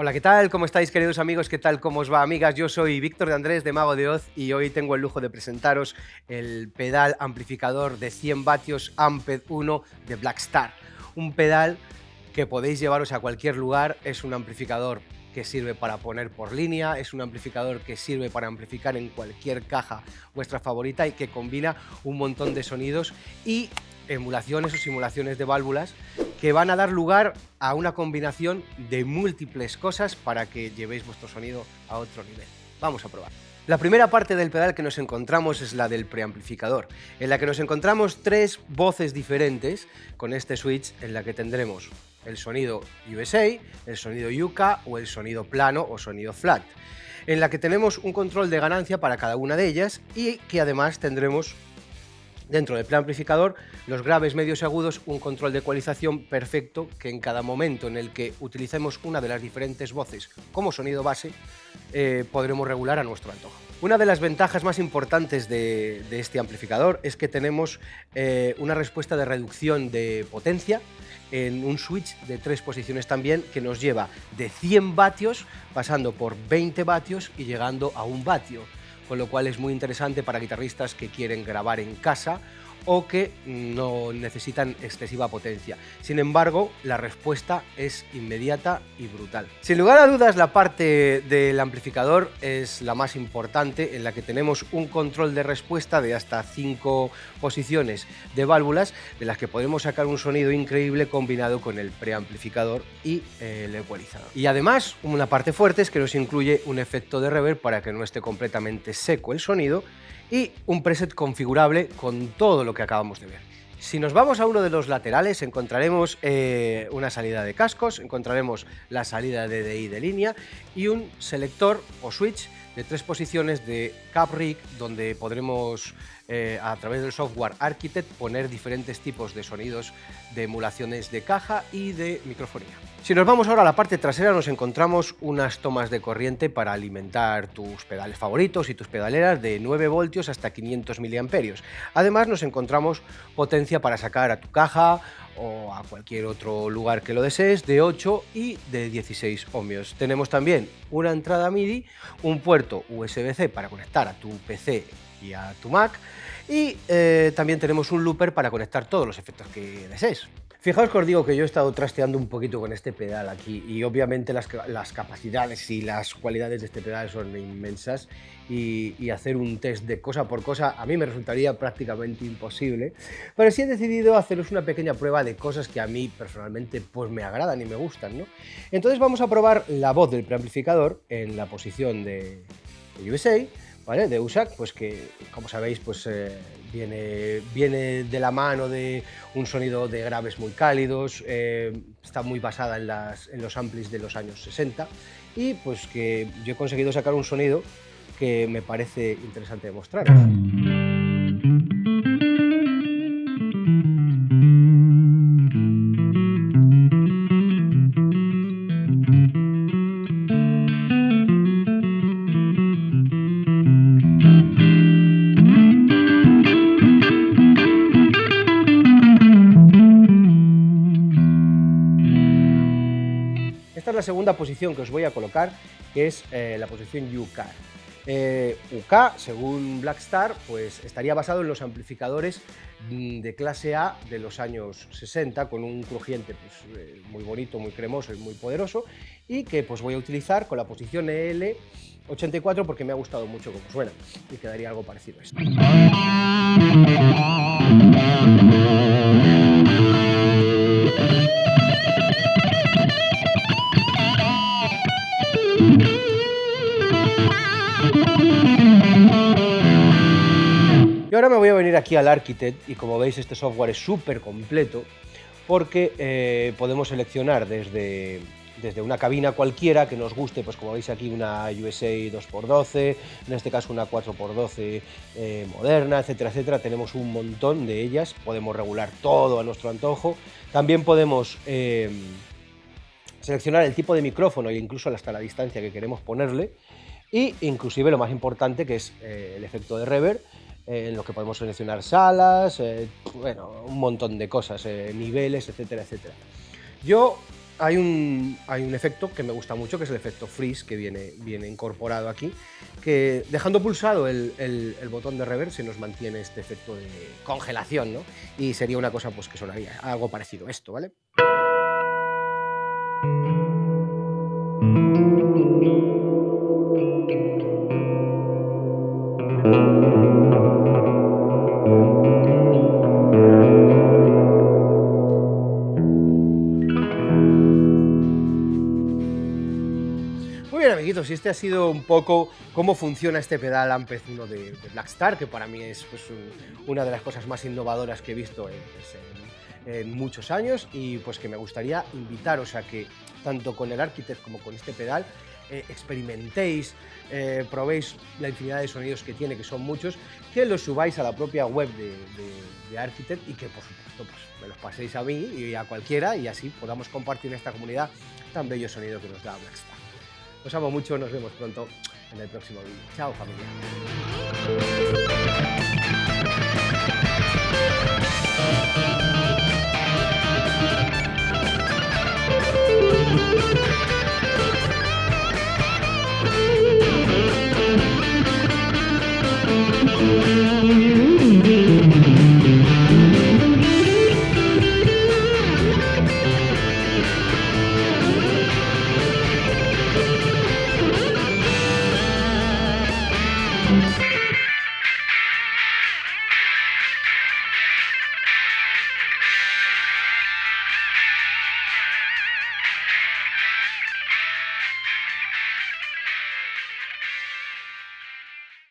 Hola, ¿qué tal? ¿Cómo estáis, queridos amigos? ¿Qué tal? ¿Cómo os va, amigas? Yo soy Víctor de Andrés de Mago de Oz y hoy tengo el lujo de presentaros el pedal amplificador de 100 vatios Amped 1 de Blackstar. Un pedal que podéis llevaros a cualquier lugar, es un amplificador que sirve para poner por línea, es un amplificador que sirve para amplificar en cualquier caja vuestra favorita y que combina un montón de sonidos y emulaciones o simulaciones de válvulas que van a dar lugar a una combinación de múltiples cosas para que llevéis vuestro sonido a otro nivel. Vamos a probar. La primera parte del pedal que nos encontramos es la del preamplificador, en la que nos encontramos tres voces diferentes con este switch en la que tendremos el sonido USA, el sonido UK o el sonido plano o sonido flat, en la que tenemos un control de ganancia para cada una de ellas y que además tendremos Dentro del preamplificador, los graves, medios y agudos, un control de ecualización perfecto que en cada momento en el que utilicemos una de las diferentes voces como sonido base, eh, podremos regular a nuestro antojo. Una de las ventajas más importantes de, este amplificador es que tenemos eh, una respuesta de reducción de potencia en un switch de tres posiciones también que nos lleva de 100 vatios pasando por 20 vatios y llegando a un vatio con lo cual es muy interesante para guitarristas que quieren grabar en casa o que no necesitan excesiva potencia. Sin embargo, la respuesta es inmediata y brutal. Sin lugar a dudas, la parte del amplificador es la más importante, en la que tenemos un control de respuesta de hasta 5 posiciones de válvulas, de las que podemos sacar un sonido increíble combinado con el preamplificador y el ecualizador. Y además, una parte fuerte es que nos incluye un efecto de reverb para que no esté completamente seco el sonido, y un preset configurable con todo lo que acabamos de ver. Si nos vamos a uno de los laterales encontraremos eh, una salida de cascos, encontraremos la salida de DI de línea y un selector o switch de tres posiciones de cap rig donde podremos eh, a través del software Architect poner diferentes tipos de sonidos de emulaciones de caja y de microfonía. Si nos vamos ahora a la parte trasera nos encontramos unas tomas de corriente para alimentar tus pedales favoritos y tus pedaleras de 9 voltios hasta 500 miliamperios. Además nos encontramos potencia para sacar a tu caja o a cualquier otro lugar que lo desees de 8 y de 16 ohmios. Tenemos también una entrada MIDI, un puerto USB-C para conectar a tu PC y a tu Mac y eh, también tenemos un looper para conectar todos los efectos que desees. Fijaos que os digo que yo he estado trasteando un poquito con este pedal aquí y obviamente las, capacidades y las cualidades de este pedal son inmensas y, hacer un test de cosa por cosa a mí me resultaría prácticamente imposible, pero sí he decidido haceros una pequeña prueba de cosas que a mí personalmente pues me agradan y me gustan. ¿no? Entonces vamos a probar la voz del preamplificador en la posición de, de De USAC, pues que, como sabéis, pues eh, viene, viene de la mano de un sonido de graves muy cálidos, eh, está muy basada en, los amplis de los años 60 y pues que yo he conseguido sacar un sonido que me parece interesante demostrar. La segunda posición que os voy a colocar, que es eh, la posición UK. Eh, UK, según Blackstar, pues estaría basado en los amplificadores mm, de clase A de los años 60, con un crujiente pues, eh, muy bonito, muy cremoso y muy poderoso, y que pues voy a utilizar con la posición EL84 porque me ha gustado mucho cómo suena, y quedaría algo parecido a esto. Y ahora me voy a venir aquí al Architect y como veis este software es súper completo porque eh, podemos seleccionar desde, desde una cabina cualquiera que nos guste, pues como veis aquí una USA 2x12, en este caso una 4x12 eh, moderna, etcétera, etcétera. Tenemos un montón de ellas, podemos regular todo a nuestro antojo. También podemos eh, seleccionar el tipo de micrófono e incluso hasta la distancia que queremos ponerle y inclusive lo más importante que es el efecto de reverb en los que podemos seleccionar salas, eh, bueno, un montón de cosas, eh, niveles, etcétera, etcétera. Yo hay un, hay un efecto que me gusta mucho, que es el efecto freeze, que viene, viene incorporado aquí, que dejando pulsado el, el, botón de reverse se nos mantiene este efecto de congelación, ¿no? Y sería una cosa pues, que sonaría algo parecido a esto, ¿vale? Amiguitos, y este ha sido un poco cómo funciona este pedal Ampez 1 de, Blackstar, que para mí es pues, una de las cosas más innovadoras que he visto pues, en, muchos años y pues que me gustaría invitaros a que tanto con el Architect como con este pedal eh, experimentéis, eh, probéis la infinidad de sonidos que tiene, que son muchos, que los subáis a la propia web de, de, Architect y que por supuesto pues, me los paséis a mí y a cualquiera y así podamos compartir en esta comunidad tan bello sonido que nos da Blackstar. Os amo mucho, nos vemos pronto en el próximo vídeo. Chao familia.